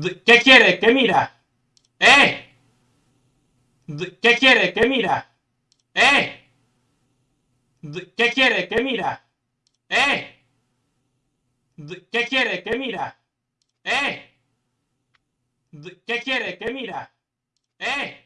¿Qué quiere? ¿Qué mira? ¡Eh! ¿Qué quiere? ¿Qué mira? ¡Eh! ¿Qué quiere? ¿Qué mira? ¡Eh! ¿Qué quiere? ¿Qué mira? ¡Eh! ¿Qué quiere? ¿Qué mira? ¡Eh!